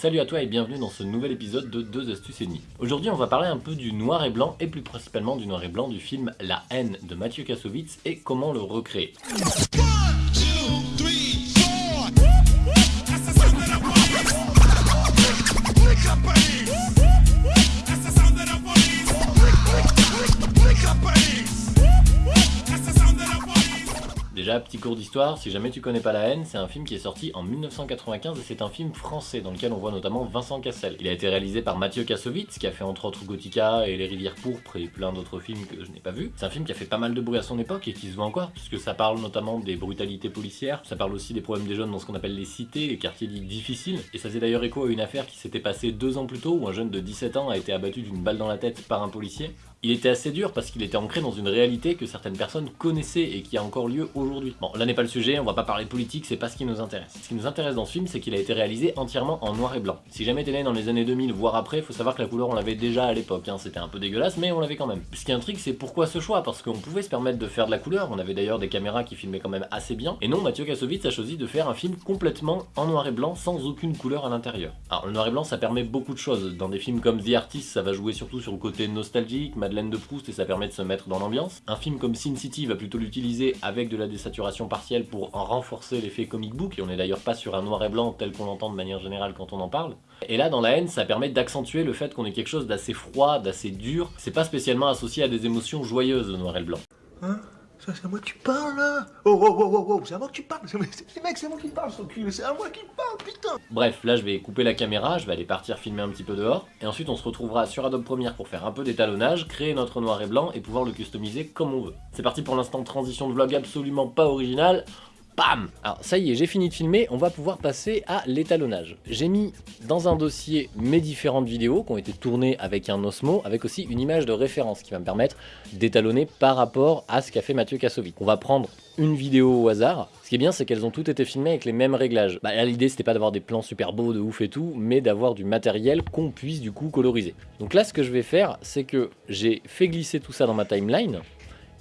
Salut à toi et bienvenue dans ce nouvel épisode de 2 astuces et. Aujourd'hui on va parler un peu du noir et blanc et plus principalement du noir et blanc du film La haine de Mathieu Kassovitz et comment le recréer. Déjà, petit cours d'histoire, si jamais tu connais pas La haine, c'est un film qui est sorti en 1995 et c'est un film français dans lequel on voit notamment Vincent Cassel. Il a été réalisé par Mathieu Kassovitz qui a fait entre autres Gothica et Les Rivières Pourpres et plein d'autres films que je n'ai pas vus. C'est un film qui a fait pas mal de bruit à son époque et qui se voit encore puisque ça parle notamment des brutalités policières, ça parle aussi des problèmes des jeunes dans ce qu'on appelle les cités, les quartiers dits difficiles. Et ça faisait d'ailleurs écho à une affaire qui s'était passée deux ans plus tôt où un jeune de 17 ans a été abattu d'une balle dans la tête par un policier. Il était assez dur parce qu'il était ancré dans une réalité que certaines personnes connaissaient et qui a encore lieu aujourd'hui. Bon, là n'est pas le sujet, on va pas parler politique, c'est pas ce qui nous intéresse. Ce qui nous intéresse dans ce film, c'est qu'il a été réalisé entièrement en noir et blanc. Si jamais t'es né dans les années 2000, voire après, faut savoir que la couleur on l'avait déjà à l'époque, hein. c'était un peu dégueulasse, mais on l'avait quand même. Ce qui intrigue, c'est pourquoi ce choix, parce qu'on pouvait se permettre de faire de la couleur, on avait d'ailleurs des caméras qui filmaient quand même assez bien, et non, Mathieu Kassovitz a choisi de faire un film complètement en noir et blanc, sans aucune couleur à l'intérieur. Alors le noir et blanc, ça permet beaucoup de choses. Dans des films comme The Artist, ça va jouer surtout sur le côté nostalgique, Madeleine de Proust, et ça permet de se mettre dans l'ambiance. Un film comme Sin City va plutôt l'utiliser avec de la désaturation partielle pour en renforcer l'effet comic book, et on n'est d'ailleurs pas sur un noir et blanc tel qu'on l'entend de manière générale quand on en parle. Et là, dans La haine, ça permet d'accentuer le fait qu'on ait quelque chose d'assez froid, d'assez dur. C'est pas spécialement associé à des émotions joyeuses, le noir et le blanc. Hein? C'est à moi que tu parles, là. Oh, oh, oh, oh, oh, c'est à moi que tu parles. C'est moi qui parle, son cul, c'est à moi qui parle, putain. Bref, là je vais couper la caméra, je vais aller partir filmer un petit peu dehors, et ensuite on se retrouvera sur Adobe Premiere pour faire un peu d'étalonnage, créer notre noir et blanc et pouvoir le customiser comme on veut. C'est parti pour l'instant transition de vlog absolument pas original, Bam Alors ça y est, j'ai fini de filmer, on va pouvoir passer à l'étalonnage. J'ai mis dans un dossier mes différentes vidéos qui ont été tournées avec un Osmo, avec aussi une image de référence qui va me permettre d'étalonner par rapport à ce qu'a fait Mathieu Kassovitz. On va prendre une vidéo au hasard. Ce qui est bien, c'est qu'elles ont toutes été filmées avec les mêmes réglages. Bah là, l'idée, c'était pas d'avoir des plans super beaux de ouf et tout, mais d'avoir du matériel qu'on puisse du coup coloriser. Donc là, ce que je vais faire, c'est que j'ai fait glisser tout ça dans ma timeline,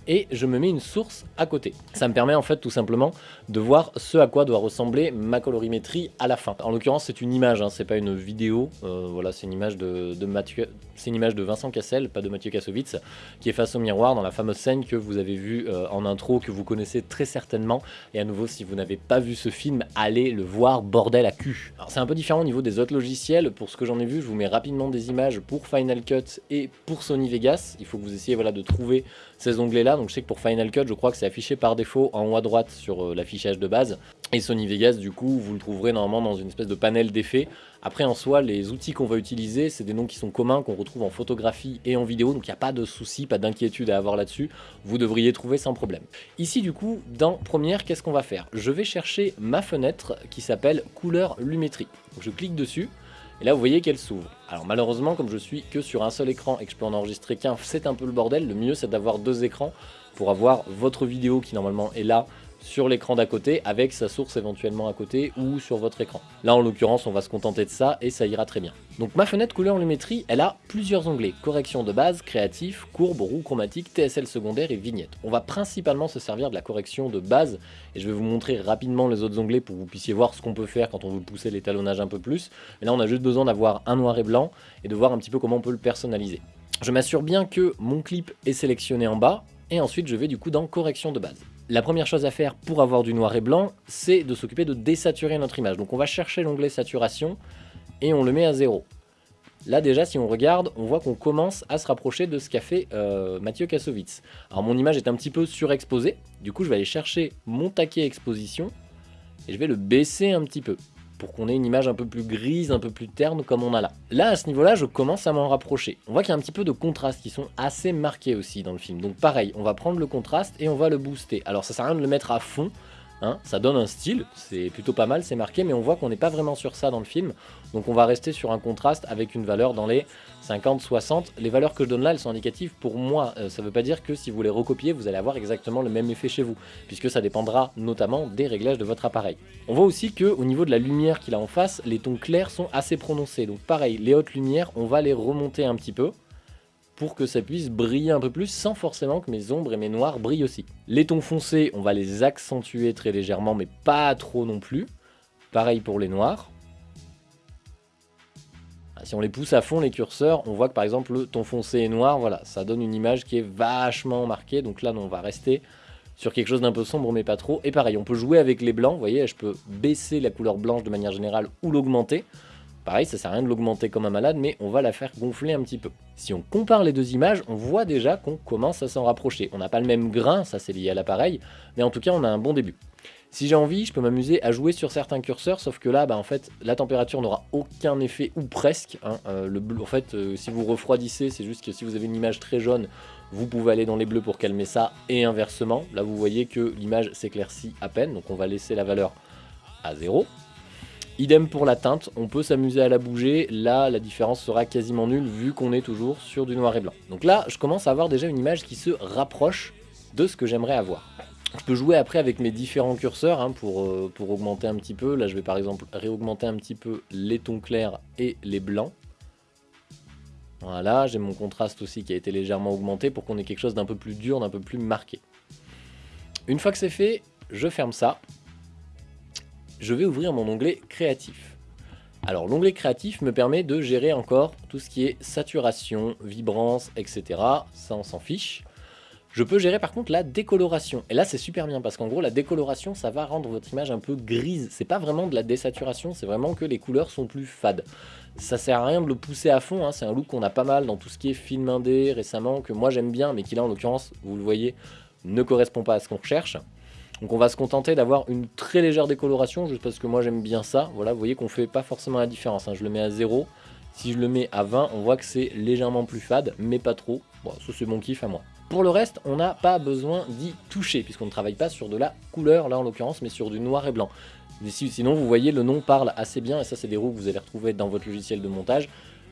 et je me mets une source à côté. Ça me permet en fait tout simplement de voir ce à quoi doit ressembler ma colorimétrie à la fin. En l'occurrence c'est une image, hein, c'est pas une vidéo, euh, voilà c'est une image de, Mathieu, c'est une image de Vincent Cassel, pas de Mathieu Kassovitz, qui est face au miroir dans la fameuse scène que vous avez vue euh, en intro, que vous connaissez très certainement. Et à nouveau si vous n'avez pas vu ce film, allez le voir, bordel à cul. Alors c'est un peu différent au niveau des autres logiciels, pour ce que j'en ai vu, je vous mets rapidement des images pour Final Cut et pour Sony Vegas. Il faut que vous essayiez voilà, de trouver ces onglets là donc je sais que pour Final Cut, je crois que c'est affiché par défaut en haut à droite sur euh, l'affichage de base. Et Sony Vegas, du coup, vous le trouverez normalement dans une espèce de panel d'effets. Après, en soi, les outils qu'on va utiliser, c'est des noms qui sont communs, qu'on retrouve en photographie et en vidéo, donc il n'y a pas de souci, pas d'inquiétude à avoir là-dessus. Vous devriez trouver sans problème. Ici, du coup, dans Première, qu'est-ce qu'on va faire? Je vais chercher ma fenêtre qui s'appelle Couleur Lumétrie. Je clique dessus. Et là, vous voyez qu'elle s'ouvre. Alors malheureusement, comme je suis que sur un seul écran et que je peux en enregistrer qu'un, c'est un peu le bordel. Le mieux, c'est d'avoir deux écrans pour avoir votre vidéo qui normalement est là sur l'écran d'à côté avec sa source éventuellement à côté ou sur votre écran. Là en l'occurrence on va se contenter de ça et ça ira très bien. Donc ma fenêtre couleur lumétrie elle a plusieurs onglets, correction de base, créatif, courbe, roue chromatique, TSL secondaire et vignette. On va principalement se servir de la correction de base et je vais vous montrer rapidement les autres onglets pour que vous puissiez voir ce qu'on peut faire quand on veut pousser l'étalonnage un peu plus. Mais là on a juste besoin d'avoir un noir et blanc et de voir un petit peu comment on peut le personnaliser. Je m'assure bien que mon clip est sélectionné en bas, et ensuite je vais du coup dans correction de base. La première chose à faire pour avoir du noir et blanc, c'est de s'occuper de désaturer notre image. Donc on va chercher l'onglet saturation et on le met à zéro. Là déjà, si on regarde, on voit qu'on commence à se rapprocher de ce qu'a fait euh, Mathieu Kassovitz. Alors mon image est un petit peu surexposée, du coup je vais aller chercher mon taquet exposition et je vais le baisser un petit peu pour qu'on ait une image un peu plus grise, un peu plus terne comme on a là. Là, à ce niveau-là, je commence à m'en rapprocher. On voit qu'il y a un petit peu de contraste qui sont assez marqués aussi dans le film. Donc pareil, on va prendre le contraste et on va le booster. Alors ça sert à rien de le mettre à fond, Hein, ça donne un style, c'est plutôt pas mal, c'est marqué, mais on voit qu'on n'est pas vraiment sur ça dans le film. Donc on va rester sur un contraste avec une valeur dans les 50-60. Les valeurs que je donne là, elles sont indicatives pour moi. Euh, ça ne veut pas dire que si vous les recopiez, vous allez avoir exactement le même effet chez vous, puisque ça dépendra notamment des réglages de votre appareil. On voit aussi qu'au niveau de la lumière qu'il a en face, les tons clairs sont assez prononcés. Donc pareil, les hautes lumières, on va les remonter un petit peu pour que ça puisse briller un peu plus sans forcément que mes ombres et mes noirs brillent aussi. Les tons foncés, on va les accentuer très légèrement mais pas trop non plus. Pareil pour les noirs. Si on les pousse à fond, les curseurs, on voit que par exemple le ton foncé et noir, voilà, ça donne une image qui est vachement marquée. Donc là, on va rester sur quelque chose d'un peu sombre, mais pas trop. Et pareil, on peut jouer avec les blancs, vous voyez, je peux baisser la couleur blanche de manière générale ou l'augmenter. Pareil, ça sert à rien de l'augmenter comme un malade, mais on va la faire gonfler un petit peu. Si on compare les deux images, on voit déjà qu'on commence à s'en rapprocher. On n'a pas le même grain, ça c'est lié à l'appareil, mais en tout cas on a un bon début. Si j'ai envie, je peux m'amuser à jouer sur certains curseurs, sauf que là, bah, en fait, la température n'aura aucun effet, ou presque. Hein. Euh, en fait, euh, si vous refroidissez, c'est juste que si vous avez une image très jaune, vous pouvez aller dans les bleus pour calmer ça, et inversement. Là, vous voyez que l'image s'éclaircit à peine, donc on va laisser la valeur à 0. Idem pour la teinte, on peut s'amuser à la bouger, là la différence sera quasiment nulle vu qu'on est toujours sur du noir et blanc. Donc là je commence à avoir déjà une image qui se rapproche de ce que j'aimerais avoir. Je peux jouer après avec mes différents curseurs hein, pour, euh, pour augmenter un petit peu. Là je vais par exemple réaugmenter un petit peu les tons clairs et les blancs. Voilà, j'ai mon contraste aussi qui a été légèrement augmenté pour qu'on ait quelque chose d'un peu plus dur, d'un peu plus marqué. Une fois que c'est fait, je ferme ça je vais ouvrir mon onglet créatif. Alors l'onglet créatif me permet de gérer encore tout ce qui est saturation, vibrance, etc. Ça on s'en fiche. Je peux gérer par contre la décoloration. Et là c'est super bien parce qu'en gros la décoloration ça va rendre votre image un peu grise. C'est pas vraiment de la désaturation, c'est vraiment que les couleurs sont plus fades. Ça sert à rien de le pousser à fond, hein. c'est un look qu'on a pas mal dans tout ce qui est film indé récemment, que moi j'aime bien mais qui là en l'occurrence, vous le voyez, ne correspond pas à ce qu'on recherche. Donc on va se contenter d'avoir une très légère décoloration, juste parce que moi j'aime bien ça. Voilà, vous voyez qu'on fait pas forcément la différence. Hein. Je le mets à 0. Si je le mets à 20, on voit que c'est légèrement plus fade, mais pas trop. Bon, ça c'est mon kiff à moi. Pour le reste, on n'a pas besoin d'y toucher, puisqu'on ne travaille pas sur de la couleur, là en l'occurrence, mais sur du noir et blanc. Sinon, vous voyez, le nom parle assez bien, et ça c'est des roues que vous allez retrouver dans votre logiciel de montage.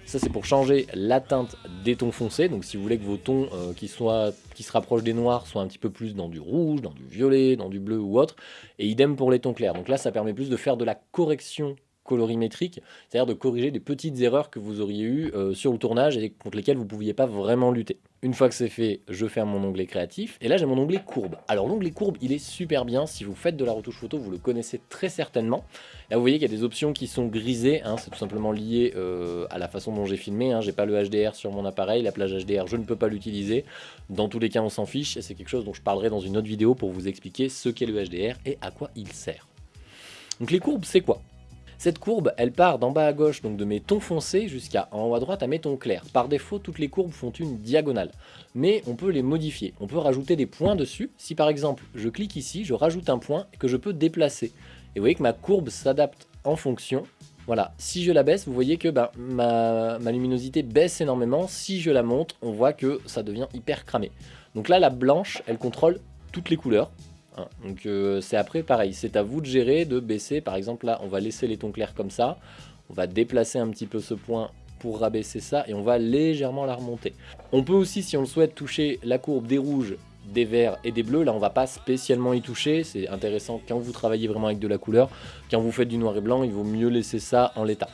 Ça c'est pour changer la teinte des tons foncés, donc si vous voulez que vos tons euh, qui, se rapprochent des noirs soient un petit peu plus dans du rouge, dans du violet, dans du bleu ou autre, et idem pour les tons clairs. Donc là ça permet plus de faire de la correction colorimétrique, c'est-à-dire de corriger des petites erreurs que vous auriez eues euh, sur le tournage et contre lesquelles vous ne pouviez pas vraiment lutter. Une fois que c'est fait, je ferme mon onglet créatif, et là j'ai mon onglet courbe. Alors l'onglet courbe, il est super bien, si vous faites de la retouche photo, vous le connaissez très certainement. Là vous voyez qu'il y a des options qui sont grisées, hein, c'est tout simplement lié euh, à la façon dont j'ai filmé, hein. j'ai pas le HDR sur mon appareil, la plage HDR je ne peux pas l'utiliser, dans tous les cas on s'en fiche, et c'est quelque chose dont je parlerai dans une autre vidéo pour vous expliquer ce qu'est le HDR et à quoi il sert. Donc les courbes c'est quoi? Cette courbe, elle part d'en bas à gauche, donc de mes tons foncés, jusqu'à en haut à droite à mes tons clairs. Par défaut, toutes les courbes font une diagonale, mais on peut les modifier. On peut rajouter des points dessus. Si par exemple, je clique ici, je rajoute un point que je peux déplacer. Et vous voyez que ma courbe s'adapte en fonction. Voilà, si je la baisse, vous voyez que ben, ma, ma luminosité baisse énormément. Si je la monte, on voit que ça devient hyper cramé. Donc là, la blanche, elle contrôle toutes les couleurs. Hein. Donc euh, c'est après pareil, c'est à vous de gérer, de baisser. Par exemple là, on va laisser les tons clairs comme ça. On va déplacer un petit peu ce point pour rabaisser ça et on va légèrement la remonter. On peut aussi, si on le souhaite, toucher la courbe des rouges, des verts et des bleus. Là, on va pas spécialement y toucher. C'est intéressant quand vous travaillez vraiment avec de la couleur. Quand vous faites du noir et blanc, il vaut mieux laisser ça en l'état.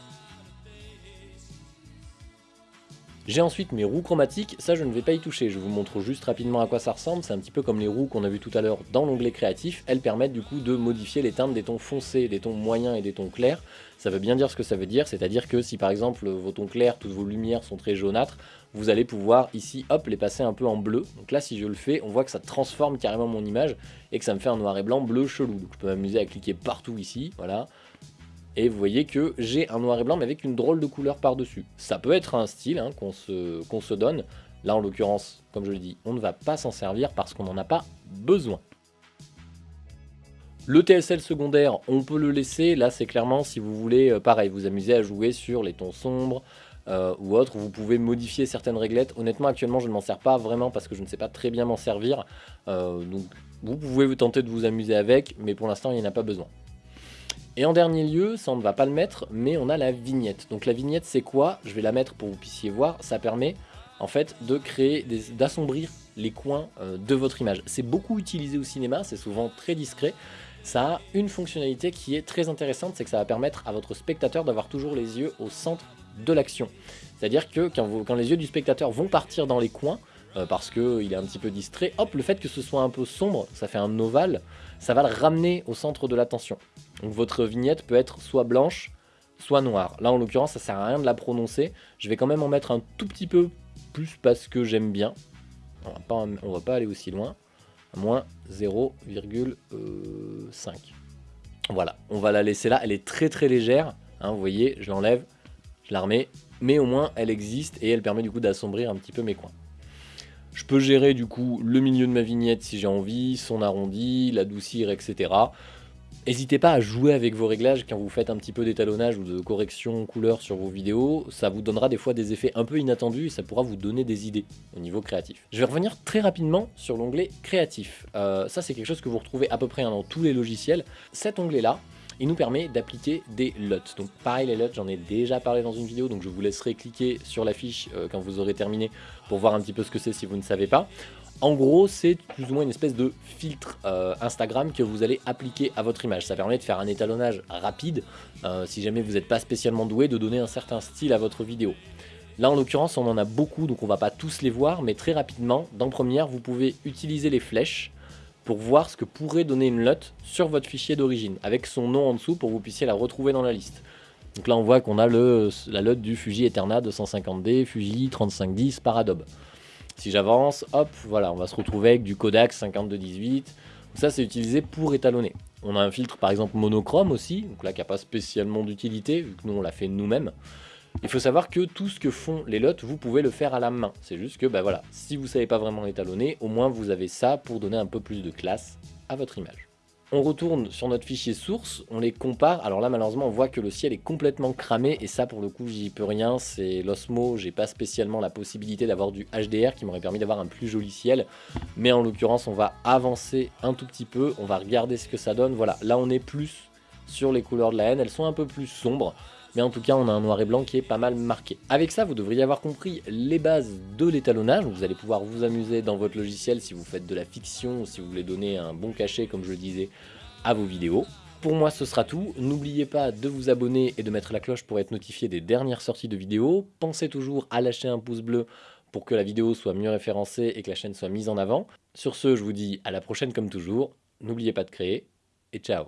J'ai ensuite mes roues chromatiques, ça je ne vais pas y toucher, je vous montre juste rapidement à quoi ça ressemble, c'est un petit peu comme les roues qu'on a vu tout à l'heure dans l'onglet créatif, elles permettent du coup de modifier les teintes des tons foncés, des tons moyens et des tons clairs. Ça veut bien dire ce que ça veut dire, c'est-à-dire que si par exemple vos tons clairs, toutes vos lumières sont très jaunâtres, vous allez pouvoir ici, hop, les passer un peu en bleu. Donc là si je le fais, on voit que ça transforme carrément mon image et que ça me fait un noir et blanc bleu chelou. Donc je peux m'amuser à cliquer partout ici, voilà, et vous voyez que j'ai un noir et blanc mais avec une drôle de couleur par-dessus. Ça peut être un style hein, qu'on se, donne. Là en l'occurrence, comme je le dis, on ne va pas s'en servir parce qu'on n'en a pas besoin. Le TSL secondaire, on peut le laisser. Là, c'est clairement si vous voulez, euh, pareil, vous amuser à jouer sur les tons sombres euh, ou autres. Vous pouvez modifier certaines réglettes. Honnêtement, actuellement, je ne m'en sers pas vraiment parce que je ne sais pas très bien m'en servir. Euh, donc, vous pouvez vous tenter de vous amuser avec, mais pour l'instant, il n'y en a pas besoin. Et en dernier lieu, ça on ne va pas le mettre, mais on a la vignette. Donc la vignette c'est quoi? Je vais la mettre pour que vous puissiez voir. Ça permet en fait de créer, d'assombrir les coins euh, de votre image. C'est beaucoup utilisé au cinéma, c'est souvent très discret. Ça a une fonctionnalité qui est très intéressante, c'est que ça va permettre à votre spectateur d'avoir toujours les yeux au centre de l'action. C'est-à-dire que quand, quand les yeux du spectateur vont partir dans les coins, euh, parce qu'il est un petit peu distrait, hop, le fait que ce soit un peu sombre, ça fait un ovale, ça va le ramener au centre de l'attention. Donc votre vignette peut être soit blanche, soit noire. Là, en l'occurrence, ça sert à rien de la prononcer. Je vais quand même en mettre un tout petit peu plus parce que j'aime bien. On va pas, on va pas aller aussi loin. Moins 0,5. Voilà, on va la laisser là. Elle est très très légère. Hein, vous voyez, je l'enlève, je la remets. Mais au moins, elle existe et elle permet du coup d'assombrir un petit peu mes coins. Je peux gérer du coup le milieu de ma vignette si j'ai envie, son arrondi, l'adoucir, etc. N'hésitez pas à jouer avec vos réglages quand vous faites un petit peu d'étalonnage ou de correction couleur sur vos vidéos. Ça vous donnera des fois des effets un peu inattendus et ça pourra vous donner des idées au niveau créatif. Je vais revenir très rapidement sur l'onglet créatif. Euh, ça c'est quelque chose que vous retrouvez à peu près dans tous les logiciels. Cet onglet là, il nous permet d'appliquer des LUT. Donc pareil les LUT, j'en ai déjà parlé dans une vidéo, donc je vous laisserai cliquer sur la fiche euh, quand vous aurez terminé pour voir un petit peu ce que c'est si vous ne savez pas. En gros, c'est plus ou moins une espèce de filtre euh, Instagram que vous allez appliquer à votre image. Ça permet de faire un étalonnage rapide, euh, si jamais vous n'êtes pas spécialement doué, de donner un certain style à votre vidéo. Là, en l'occurrence, on en a beaucoup, donc on va pas tous les voir, mais très rapidement, dans Première, vous pouvez utiliser les flèches pour voir ce que pourrait donner une LUT sur votre fichier d'origine, avec son nom en dessous pour que vous puissiez la retrouver dans la liste. Donc là, on voit qu'on a la LUT du Fuji Eterna 250D, Fuji 3510 par Adobe. Si j'avance, hop, voilà, on va se retrouver avec du Kodak 5218. Ça, c'est utilisé pour étalonner. On a un filtre, par exemple, monochrome aussi, donc là, qui n'a pas spécialement d'utilité, vu que nous, on l'a fait nous-mêmes. Il faut savoir que tout ce que font les lots, vous pouvez le faire à la main. C'est juste que, bah voilà, si vous ne savez pas vraiment étalonner, au moins vous avez ça pour donner un peu plus de classe à votre image. On retourne sur notre fichier source, on les compare. Alors là, malheureusement, on voit que le ciel est complètement cramé. Et ça, pour le coup, j'y peux rien. C'est l'Osmo. J'ai pas spécialement la possibilité d'avoir du HDR qui m'aurait permis d'avoir un plus joli ciel. Mais en l'occurrence, on va avancer un tout petit peu. On va regarder ce que ça donne. Voilà, là, on est plus sur les couleurs de la haine. Elles sont un peu plus sombres mais en tout cas on a un noir et blanc qui est pas mal marqué. Avec ça vous devriez avoir compris les bases de l'étalonnage, vous allez pouvoir vous amuser dans votre logiciel si vous faites de la fiction ou si vous voulez donner un bon cachet comme je le disais à vos vidéos. Pour moi ce sera tout, n'oubliez pas de vous abonner et de mettre la cloche pour être notifié des dernières sorties de vidéos, pensez toujours à lâcher un pouce bleu pour que la vidéo soit mieux référencée et que la chaîne soit mise en avant. Sur ce, je vous dis à la prochaine comme toujours, n'oubliez pas de créer, et ciao